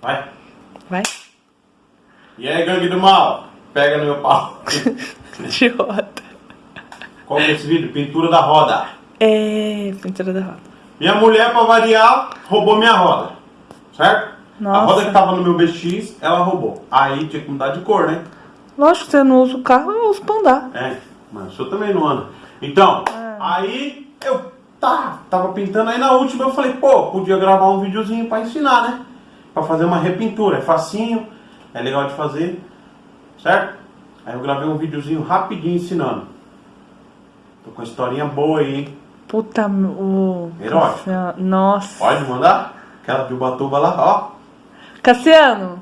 Vai. Vai. E aí, gangue do mal? Pega no meu pau. De roda. Qual que é esse vídeo? Pintura da roda. É, pintura da roda. Minha mulher, pra variar, roubou minha roda. Certo? A Nossa. roda que tava no meu BX, ela roubou. Aí tinha que mudar de cor, né? Lógico que você não usa o carro, eu uso pra andar. É, mas o senhor também não anda. Então, Ah. aí eu tá, tava pintando, aí na última eu falei, pô, podia gravar um videozinho pra ensinar, né? Pra fazer uma repintura. É facinho, é legal de fazer, certo? Aí eu gravei um videozinho rapidinho ensinando. Tô com uma historinha boa aí, hein? Puta, o... Erótico. Cassiano- Nossa. Pode mandar? Aquela de Ubatuba lá, ó. Cassiano,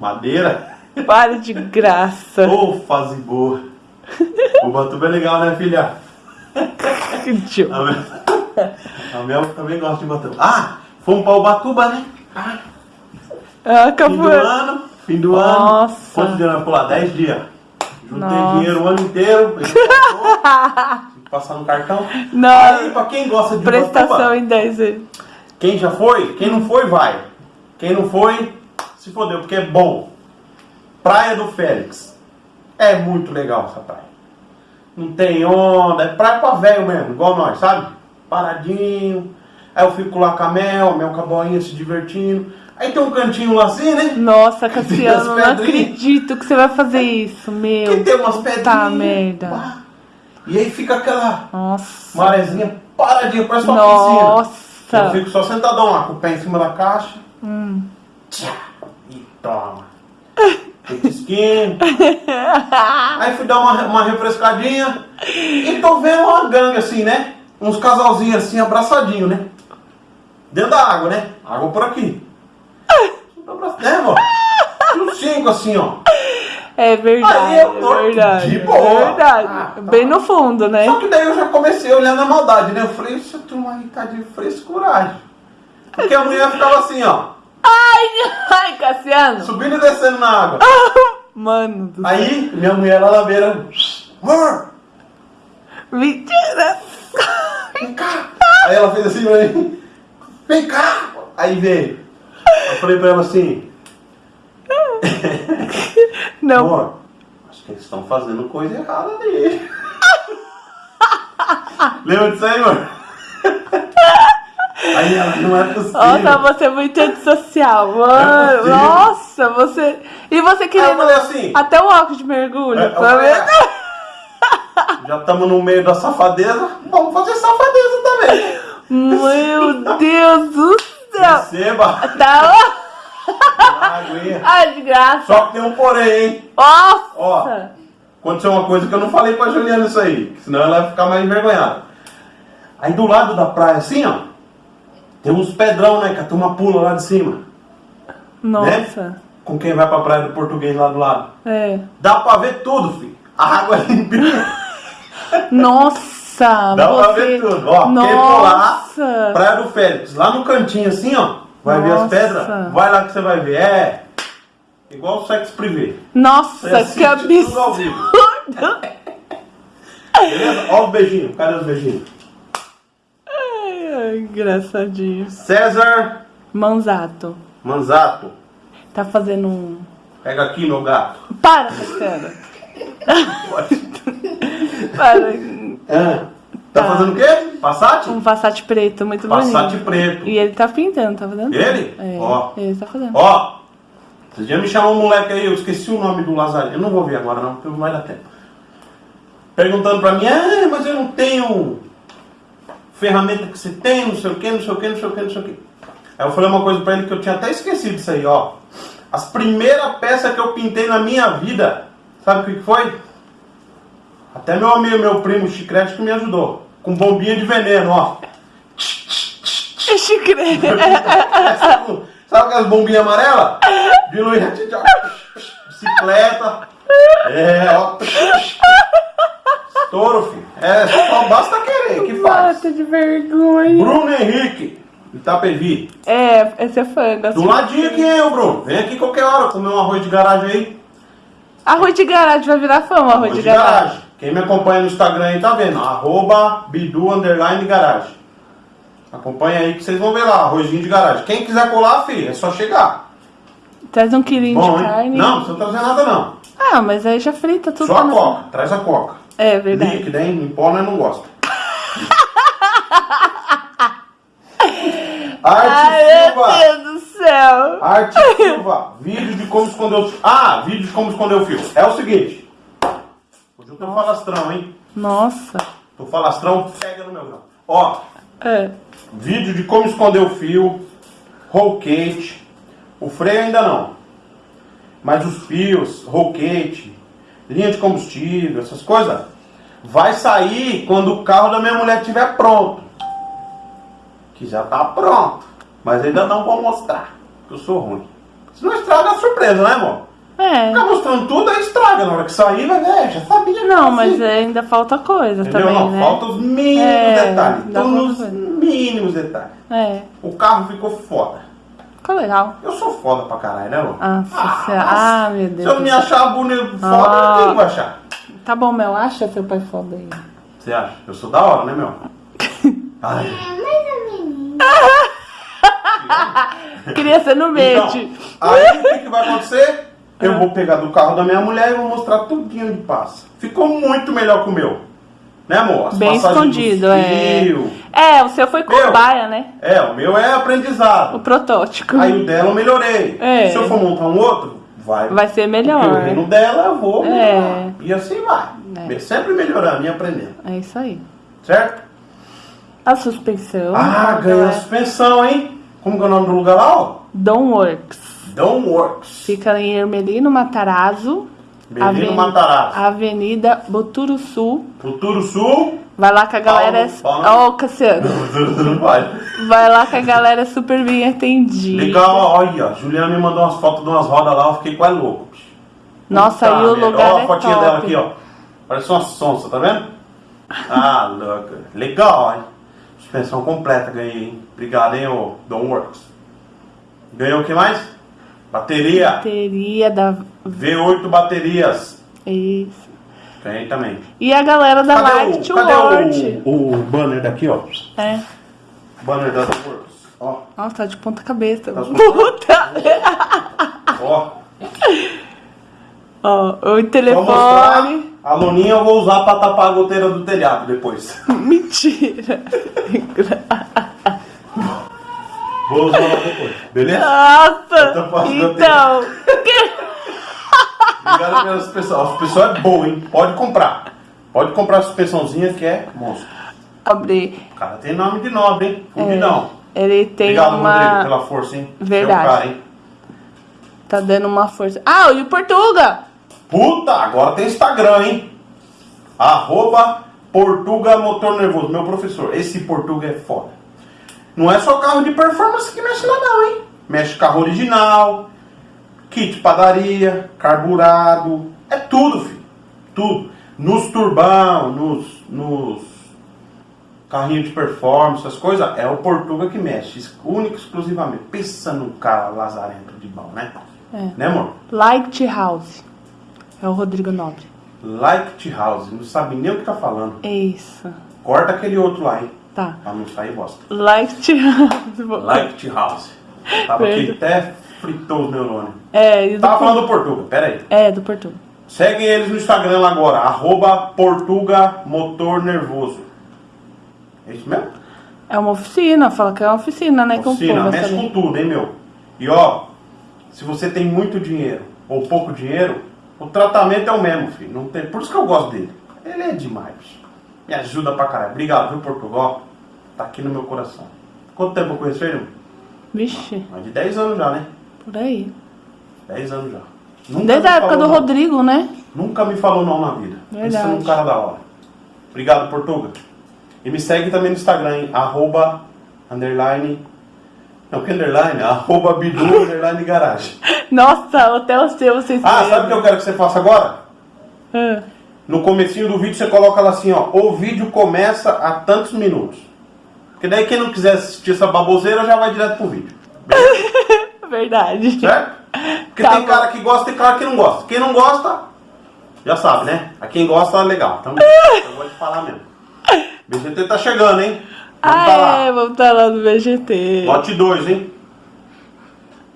Madeira. pare de graça. Ô, fase boa. Ubatuba é legal, né, filha? Que idiota. A Mel, a Mel também gosta de Ubatuba. Ah, fomos pra Ubatuba, né? Ah, Fim do acabou. ano, fim do ano. Nossa. Dias nós pular? 10 dias. Juntei Nossa. dinheiro o ano inteiro. que passar no cartão. Não. Aí, pra quem gosta de Prestação Ubatuba, em 10 vezes. quem já foi, quem não foi, vai. Quem não foi, se fodeu, porque é bom. Praia do Félix. É muito legal essa praia. Não tem onda, é praia pra velho mesmo, igual nós, sabe? Paradinho. Aí eu fico lá com a Mel, a Mel com a boinha se divertindo. Aí tem um cantinho lá assim, né? Nossa, Cassiano, as não acredito que você vai fazer isso, meu. Que tem umas pedrinhas. Tá, merda. pá. E aí fica aquela Nossa. marezinha paradinha, parece uma piscina. Nossa. Eu fico só sentadão lá, com o pé em cima da caixa. Hum. Tchá, e toma. Petisquinho. Aí fui dar uma, uma refrescadinha. E tô vendo uma gangue assim, né? Uns casalzinhos assim, abraçadinho, né? Dentro da água, né? Água por aqui. Né, amor? E Uns cinco assim, ó. É verdade, Aí eu tô é verdade. de boa. É verdade. Ah, tá. Bem no fundo, né? Só que daí eu já comecei olhando a maldade, né? Eu falei, essa turma aí tá de frescuragem. Porque a mulher ficava assim, ó. Ai, ai, Cassiano. Subindo e descendo na água. Mano do céu. Aí, minha mulher lá na beira. Amor, Mentira. vem cá. Aí ela fez assim pra mim. Vem cá. Aí veio. Eu falei pra ela assim. Não. Amor, acho que eles estão fazendo coisa errada ali. Lembra disso aí, amor? Aí ela, não é possível. Nossa, você é muito antissocial, mano. possível. Nossa, você. E você falei assim. Até o óculos de mergulho. É, tá vendo? "Ah, Já estamos no meio da safadeza, vamos fazer safadeza também. Meu Deus do céu. Receba Tá. a aguinha. Ai, de graça. Só que tem um porém, hein? Nossa. Ó, aconteceu uma coisa que eu não falei pra Juliana isso aí, senão ela vai ficar mais envergonhada. Aí do lado da praia, assim, ó, tem uns pedrão, né, que a turma pula lá de cima. Nossa. Com quem vai pra praia do português lá do lado. É. Dá pra ver tudo, filho. A água é limpinha. Nossa. Dá você... pra ver tudo. Ó, quem Nossa. Praia do Félix, lá no cantinho assim, ó. Vai ver as Nossa. pedras? Vai lá que você vai ver. É. Igual o sexo privê. Nossa, que absurdo. Beleza? Ó os beijinhos. Cadê os beijinhos? Ai, ai, engraçadinho. César Manzato. Manzato. Tá fazendo um. Pega aqui, meu gato. Para. Pode. Para. Ah, tá Tá. fazendo o quê? Passat? Um Passat preto, muito Passat bonito. preto. E ele tá pintando, tá fazendo? Ele? É, Ó. ele tá fazendo. Ó, você já me chamou um moleque aí, eu esqueci o nome do Lazarino. Eu não vou ver agora não, porque não vai dar tempo. Perguntando pra mim, ah, mas eu não tenho ferramenta que você tem, não sei o que, não sei o que, não sei o que, não sei o que. Aí eu falei uma coisa pra ele que eu tinha até esquecido disso aí, ó. As primeiras peças que eu pintei na minha vida, sabe o que foi? Até meu amigo, meu primo Chicrete que me ajudou. Com bombinha de veneno, ó. Chicre. sabe, sabe aquelas bombinhas amarelas? Diluir bicicleta. É, ó. Estouro, filho. É, só basta querer, que faz. Mata de vergonha. Bruno Henrique, Itapevi. É, esse é fã. Do de- ladinho aqui, hein, ô Bruno? Vem aqui qualquer hora comer um arroz de garagem aí. Arroz de garagem vai virar fama, arroz, de, garagem. Quem me acompanha no Instagram aí tá vendo. Arroba Bidu Underline Garagem. Acompanha aí que vocês vão ver lá, arrozinho de garagem. Quem quiser colar, filho, é só chegar. Traz um quilinho Bom, de hein? carne. Não, não precisa trazer nada não. Ah, mas aí já frita tudo. Só a coca, traz a coca. É verdade. Líquida, hein? Em pó nós não gosta. Arte Ai, Silva! meu Deus do céu. Arte Silva, vídeo de como esconder o fio. Ah, vídeo de como esconder o fio. É o seguinte. Tô falastrão, hein? Nossa. Tô falastrão, pega no meu grão. Ó, É. vídeo de como esconder o fio, roll cage. O freio ainda não. Mas os fios, roll cage, linha de combustível, essas coisas, vai sair quando o carro da minha mulher estiver pronto. Que já tá pronto. Mas ainda não vou mostrar. Que eu sou ruim. Se não estraga a surpresa, né, amor? É. Ficar mostrando tudo, aí estraga. Na hora que sair, vai ver, já sabia. Não, assim. mas ainda falta coisa Entendeu? também, não, né? falta os mínimos É, detalhes. Então, nos mínimos detalhes. É. O carro ficou foda. Ficou legal. Eu sou foda pra caralho, né, amor? Nossa senhora. Ah, meu Se Deus. eu não me achar bonito foda, Ah. quem vai achar? Tá bom, Mel. Acha seu pai foda aí. Você acha? Eu sou da hora, né, meu? Ai. Queria ser no Então, mente. aí o que, que vai acontecer? Eu vou pegar do carro da minha mulher e vou mostrar tudinho de passa. Ficou muito melhor que o meu. Né, amor? As Bem escondido, é. É, o seu foi Meu. cobaia, né? É, o meu é O aprendizado. protótipo. Aí o dela eu melhorei. É. Se eu for montar um outro, vai. Vai ser melhor. Porque o reino dela eu vou melhorar. É. E assim vai. É. Sempre melhorando e aprendendo. É isso aí. Certo? A suspensão. Ah, ganhou é suspensão, hein? Como que é o nome do lugar lá, ó? Domworks. Don't Works. Fica em Ermelino Matarazzo. Menino Aven- Matarazzo. Avenida Boturuçu. Futuro Sul. Vai lá que a galera Paulo, é. Ó, Paulo. Cassiano. Não vai. Vai lá que a galera é super bem atendida. Legal, olha, a Juliana me mandou umas fotos de umas rodas lá, eu fiquei quase louco. Nossa, Puta aí o lugar Ó é a fotinha top. dela aqui, ó. Parece uma sonsa, tá vendo? Ah, louca. Legal, hein? Suspensão completa ganhei, hein? Obrigado, hein, ô Don't Works. Ganhou o que mais? Bateria. Bateria da. V8 baterias. Isso. Ganhei também. E a galera da Cadê, Light o, cadê World. o, o banner daqui, ó? É. Banner da The Works. Ó, Nossa, tá de ponta cabeça. Tá de Puta! ó. Ó, o telefone. A loninha eu vou usar pra tapar a goteira do telhado depois. Mentira. Vou usar lá depois. Beleza? Nossa! Então. Obrigado pela suspensão. A suspensão é boa, hein? Pode comprar. Pode comprar a suspensãozinha que é monstro. Abrir. O cara tem nome de nobre, hein? Fudidão. Ele tem Obrigado, uma. Rodrigo, pela força, hein? Verdade. É o cara, hein? Tá dando uma força. Ah, e o Portuga! Puta, agora tem Instagram, hein? Arroba Portuga Motor Nervoso, meu professor. Esse Portuga é foda. Não é só carro de performance que mexe lá não, hein? Mexe carro original, kit padaria, carburado. É tudo, filho. Tudo. Nos turbão, nos, nos carrinhos de performance, essas coisas, é o Portuga que mexe. Único, exclusivamente. Pensa num cara lazarento de bom, né? É. Né, amor? Light House. É o Rodrigo Nobre. Like House, não sabe nem o que tá falando. É isso. Corta aquele outro lá, hein? Tá. Pra não sair bosta. Light House. Like House. Tava aqui até fritou os neurônios. É, e do Tava falando do Portuga, pera aí. É, do Portuga. Segue eles no Instagram lá agora, arroba Portuga Motor Nervoso. É isso mesmo? É uma oficina, fala que é uma oficina, né? Oficina, mexe saber. com tudo, hein, meu? E ó, se você tem muito dinheiro ou pouco dinheiro, o tratamento é o mesmo, filho. Não tem... Por isso que eu gosto dele. Ele é demais. Me ajuda pra caralho. Obrigado, viu, Portugal? Tá aqui no meu coração. Quanto tempo eu conheço ele? Vixe, Mais de 10 anos já, né? por aí. 10 anos já. Nunca Desde a época do não. Rodrigo, né? Nunca me falou não na vida. Verdade. Isso é um cara da hora. Obrigado, Portuga. E me segue também no Instagram, hein? Arroba, underline... Não, que underline? Arroba Bidu, underline garagem. Nossa, até o seu vocês Ah, sabe o que eu quero que você faça agora? Ah, No comecinho do vídeo você coloca lá assim, ó. O vídeo começa a tantos minutos. Porque daí quem não quiser assistir essa baboseira já vai direto pro vídeo. Verdade. Certo? Porque Tá tem bom. cara que gosta e cara que não gosta. Quem não gosta, já sabe, né? A quem gosta, legal. Então, eu vou te falar mesmo. BGT tá chegando, hein? Ah, tá lá. é, vamos estar lá no VGT. Lote 2, hein?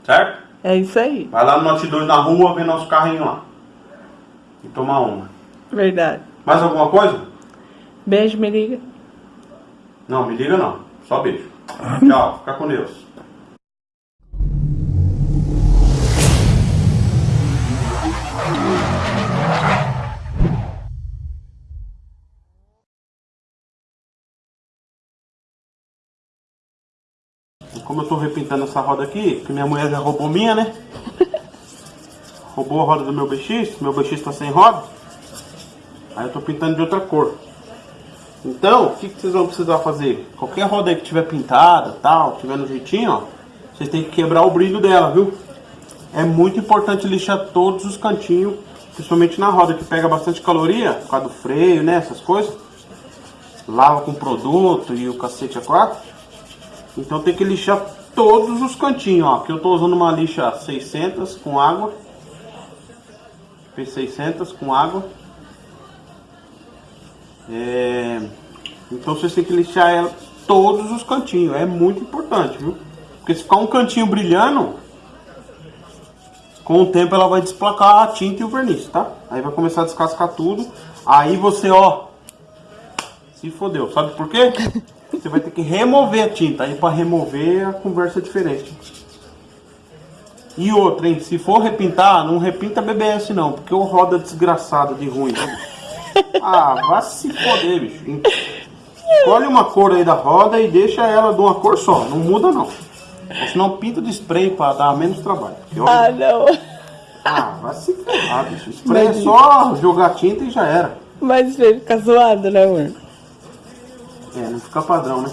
Certo? É isso aí. Vai lá no lote 2 na rua ver nosso carrinho lá. E tomar uma. Verdade. Mais alguma coisa? Beijo, me liga. Não, me liga não. Só beijo. Tchau. Fica com Deus. Como eu tô repintando essa roda aqui, que minha mulher já roubou minha, né? Roubou a roda do meu BX, meu BX tá sem roda. Aí eu tô pintando de outra cor. Então, o que, que vocês vão precisar fazer? Qualquer roda aí que tiver pintada, tal, tiver no jeitinho, ó, vocês têm que quebrar o brilho dela, viu? É muito importante lixar todos os cantinhos, principalmente na roda que pega bastante caloria, por causa do freio, né, essas coisas. Lava com produto e o cacete a quatro. Então tem que lixar todos os cantinhos, ó. Aqui eu tô usando uma lixa 600 com água. P600 com água. É, Então vocês têm que lixar ela todos os cantinhos. É muito importante, viu? Porque se ficar um cantinho brilhando, com o tempo ela vai desplacar a tinta e o verniz, tá? Aí vai começar a descascar tudo. Aí você, ó, se fodeu. Sabe por quê? Você vai ter que remover a tinta. Aí para remover a conversa é diferente. E outra, hein? Se for repintar, não repinta BBS não, porque o roda desgraçado de ruim. Ah, vai se foder, bicho. Escolhe uma cor aí da roda e deixa ela de uma cor só. Não muda não. Ou senão pinta de spray pra dar menos trabalho. Ah, não. ah, vai se ferrar, bicho. Spray é Mas- só jogar tinta e já era. Mas ele fica zoado, né, amor? É, não fica padrão, né?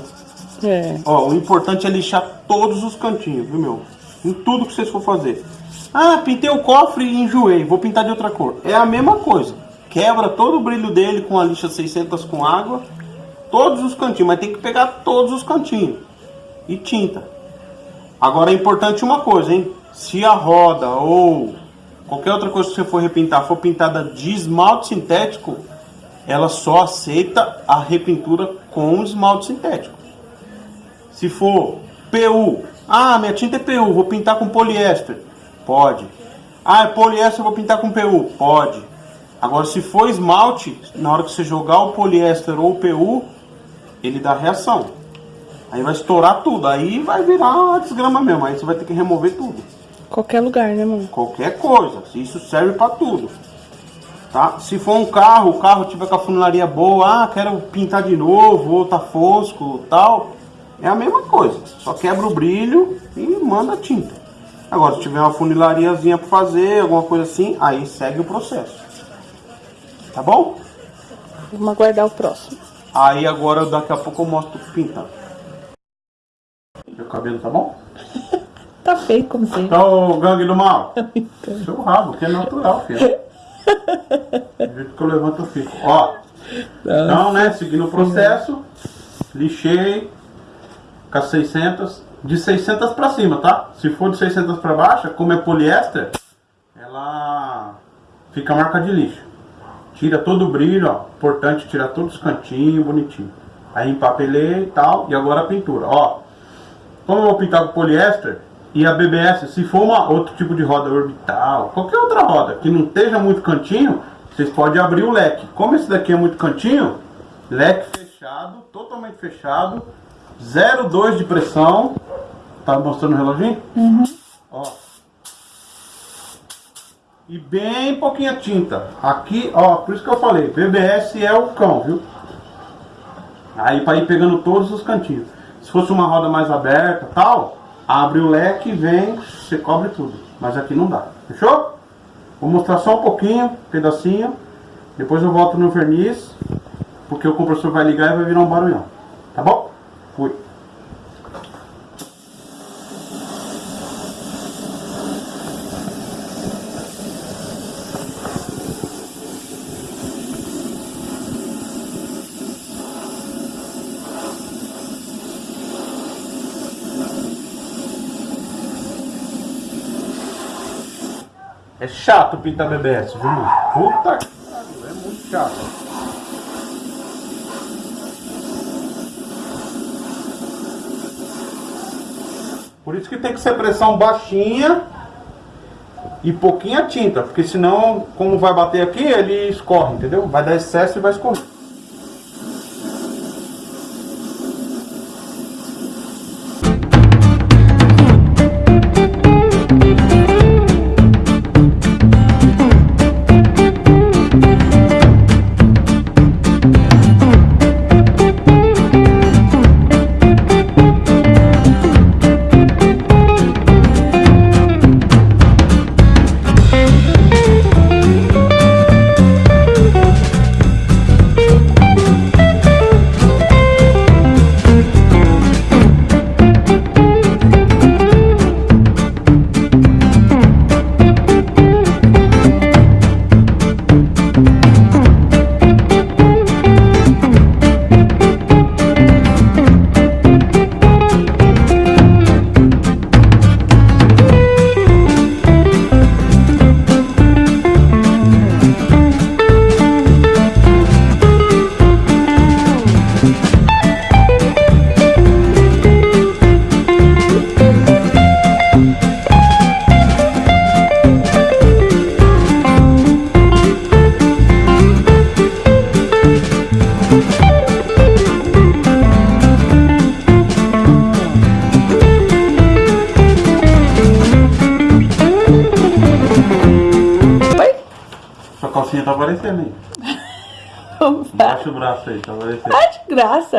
É. Ó, o importante é lixar todos os cantinhos, viu, meu? Em tudo que vocês for fazer. Ah, pintei o cofre e enjoei, vou pintar de outra cor. É a mesma coisa. Quebra todo o brilho dele com a lixa 600 com água, todos os cantinhos, mas tem que pegar todos os cantinhos. E tinta. Agora é importante uma coisa, hein? Se a roda ou qualquer outra coisa que você for repintar for pintada de esmalte sintético, ela só aceita a repintura com esmalte sintético. Se for PU, ah, minha tinta é PU, vou pintar com poliéster. Pode. Ah, é poliéster, vou pintar com PU. Pode. Agora, se for esmalte, na hora que você jogar o poliéster ou o PU, ele dá reação. Aí vai estourar tudo. Aí vai virar desgrama mesmo. Aí você vai ter que remover tudo. Qualquer lugar, né, amor? Qualquer coisa. Isso serve para tudo. Tá? Se for um carro, o carro tiver com a funilaria boa, ah, quero pintar de novo, ou tá fosco, tal. É a mesma coisa. Só quebra o brilho e manda a tinta. Agora, se tiver uma funilariazinha para fazer, alguma coisa assim, aí segue o processo. Tá bom? Vamos aguardar o próximo. Aí agora, daqui a pouco eu mostro pintando. Meu cabelo tá bom? Tá feio como sempre. Tá o gangue do mal. Seu rabo, que é natural, filho. Do jeito que eu levanto, eu fico. Ó. Então, né, seguindo o processo, lixei com as 600, de 600 pra cima, tá? Se for de 600 pra baixo, como é poliéster, ela fica marca de lixo. Tira todo o brilho, ó. Importante tirar todos os cantinhos, bonitinho. Aí empapelei e tal, e agora a pintura, ó. Como eu vou pintar com poliéster e a BBS, se for uma, outro tipo de roda orbital, qualquer outra roda que não esteja muito cantinho, vocês podem abrir o leque. Como esse daqui é muito cantinho, leque fechado, totalmente fechado, 0,2 de pressão. Tá mostrando o reloginho? Ó. E bem pouquinha tinta. Aqui, ó, por isso que eu falei, BBS é o cão, viu? Aí para ir pegando todos os cantinhos. Se fosse uma roda mais aberta tal, abre o leque, vem, você cobre tudo. Mas aqui não dá. Fechou? Vou mostrar só um pouquinho, pedacinho. Depois eu volto no verniz, porque o compressor vai ligar e vai virar um barulhão. Tá bom? Fui. É chato pintar BBS, viu? Puta que pariu, é muito chato. Por isso que tem que ser pressão baixinha e pouquinha tinta, porque senão, como vai bater aqui, ele escorre, entendeu? Vai dar excesso e vai escorrer.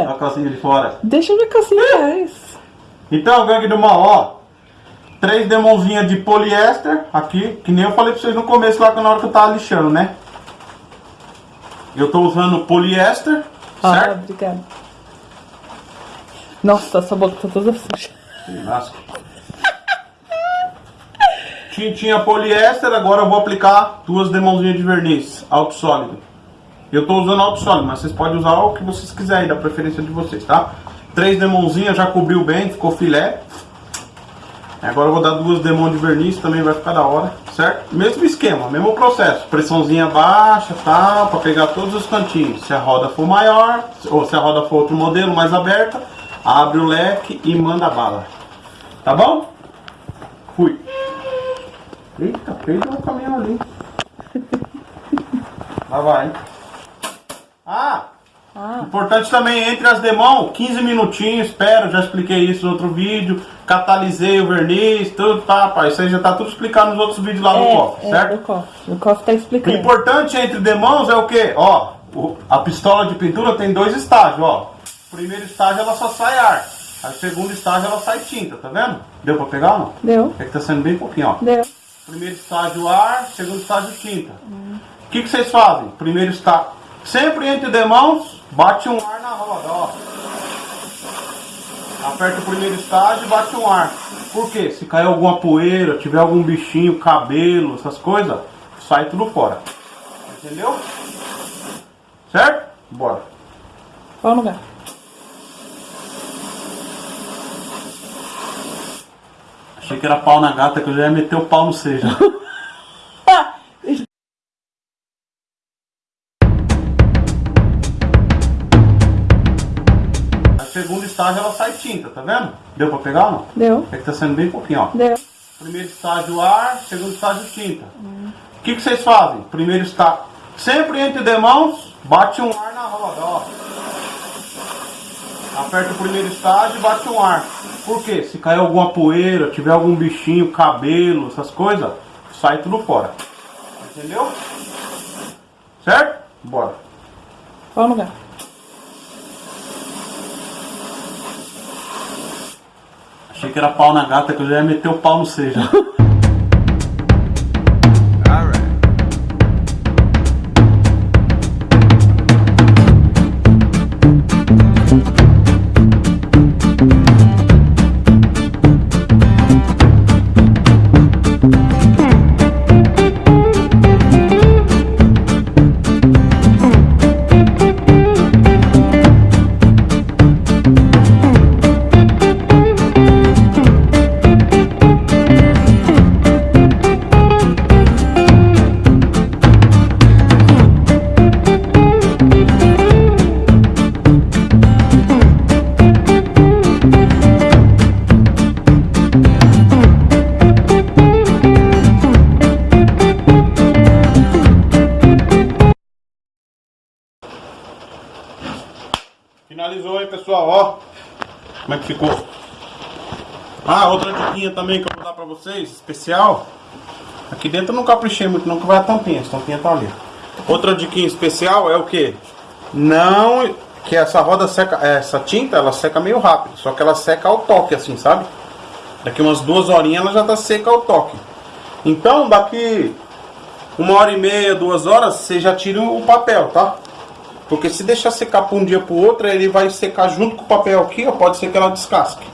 Olha a calcinha de fora. Deixa que assim faz. Então, gangue do mal, ó. Três demonzinhas de poliéster aqui, que nem eu falei pra vocês no começo lá na hora que eu tava lixando, né? Eu tô usando poliéster, Ah, certo? obrigada. Nossa, essa boca tá toda suja. Lasca. Tintinha poliéster, agora eu vou aplicar duas demãozinhas de verniz, alto sólido. Eu tô usando alto sólido, mas vocês podem usar o que vocês quiserem, da preferência de vocês, tá? Três demãozinhas, já cobriu bem, ficou filé. Agora eu vou dar duas demãos de verniz, também vai ficar da hora, certo? Mesmo esquema, mesmo processo. Pressãozinha baixa, tá? Pra pegar todos os cantinhos. Se a roda for maior, ou se a roda for outro modelo, mais aberta, abre o leque e manda bala. Tá bom? Fui. Eita, perdeu o caminhão ali. Lá vai. Ah! Importante também, entre as demãos, 15 minutinhos, espero, já expliquei isso no outro vídeo. Catalisei o verniz, tudo, tá, pai. Isso aí já tá tudo explicado nos outros vídeos lá no cofre, é, certo? o cofre. O cofre tá O explicando. importante entre demãos é o que? Ó, o- a pistola de pintura tem dois estágios, ó. Primeiro estágio ela só sai ar. Aí segundo estágio ela sai tinta, tá vendo? Deu pra pegar ou não? Deu, É que tá sendo bem pouquinho, ó. deu. Primeiro estágio ar, segundo estágio tinta. O que, que vocês fazem? Primeiro estágio. Sempre entre demãos, bate um ar na roda, ó. Aperta o primeiro estágio e bate um ar. Por quê? Se cair alguma poeira, tiver algum bichinho, cabelo, essas coisas, sai tudo fora. Entendeu? Certo? Bora. Qual lugar? Achei que era pau na gata, que eu já ia meter o pau no seja. estágio ela sai tinta, tá vendo? Deu pra pegar ou não? deu, É que tá sendo bem pouquinho, ó. deu. Primeiro estágio ar, segundo estágio tinta. O que, que vocês fazem? Primeiro estágio. Sempre entre demãos, bate um ar na roda, ó. Aperta o primeiro estágio e bate um ar. Por quê? Se cair alguma poeira, tiver algum bichinho, cabelo, essas coisas, sai tudo fora. Entendeu? Certo? Bora. Qual lugar? Achei que era pau na gata, que eu já ia meter o pau no seja. pessoal, ó. Como é que ficou. Ah, outra diquinha também que eu vou dar pra vocês, especial. Aqui dentro eu não caprichei muito não, que vai a tampinha. A tampinha tá ali. Outra diquinha especial é o que? Não... Que essa roda seca... Essa tinta, ela seca meio rápido. Só que ela seca ao toque, assim, sabe? Daqui umas duas horinhas ela já tá seca ao toque. Então, daqui uma hora e meia, duas horas, você já tira o papel, tá? Porque se deixar secar para um dia para o outro, ele vai secar junto com o papel aqui, ó, pode ser que ela descasque.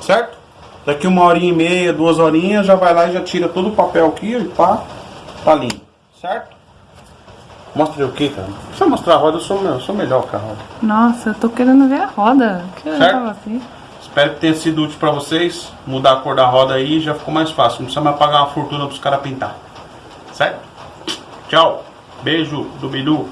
Certo? Daqui uma horinha e meia, duas horinhas, já vai lá e já tira todo o papel aqui e pá, tá limpo. Certo? Mostra o que, cara? Não precisa mostrar a roda, eu sou, eu sou melhor que a roda. Nossa, eu tô querendo ver a roda. Que Certo? assim. Espero que tenha sido útil para vocês. Mudar a cor da roda aí já ficou mais fácil. Não precisa mais pagar uma fortuna para os caras pintar. Certo? Tchau. Beijo do Bidu.